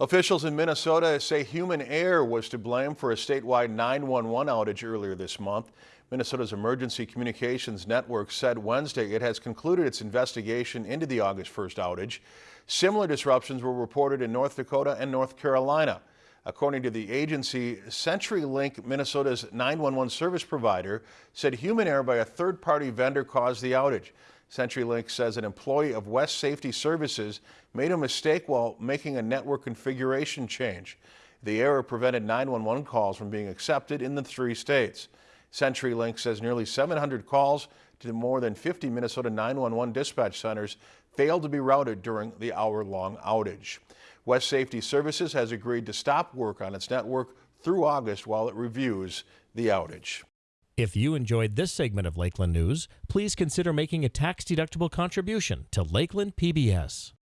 Officials in Minnesota say human error was to blame for a statewide 911 outage earlier this month. Minnesota's Emergency Communications Network said Wednesday it has concluded its investigation into the August 1st outage. Similar disruptions were reported in North Dakota and North Carolina. According to the agency, CenturyLink, Minnesota's 911 service provider, said human error by a third-party vendor caused the outage. CenturyLink says an employee of West Safety Services made a mistake while making a network configuration change. The error prevented 911 calls from being accepted in the three states. CenturyLink says nearly 700 calls to more than 50 Minnesota 911 dispatch centers failed to be routed during the hour-long outage. West Safety Services has agreed to stop work on its network through August while it reviews the outage. If you enjoyed this segment of Lakeland News, please consider making a tax-deductible contribution to Lakeland PBS.